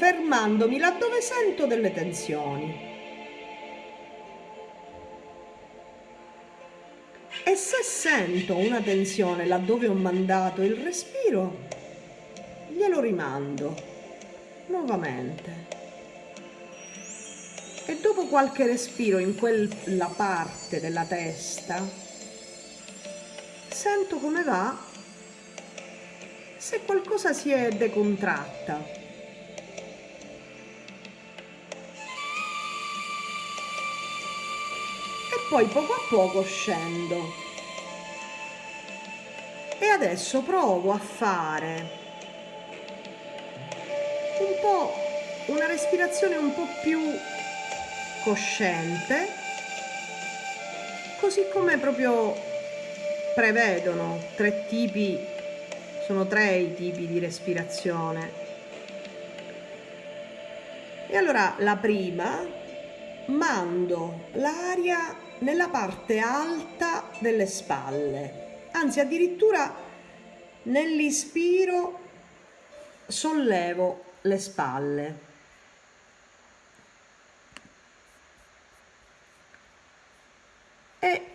fermandomi laddove sento delle tensioni. E se sento una tensione laddove ho mandato il respiro, glielo rimando nuovamente. E dopo qualche respiro in quella parte della testa, sento come va se qualcosa si è decontratta. Poi poco a poco scendo. E adesso provo a fare un po' una respirazione un po' più cosciente, così come proprio prevedono tre tipi, sono tre i tipi di respirazione. E allora la prima, mando l'aria nella parte alta delle spalle, anzi addirittura nell'ispiro sollevo le spalle. E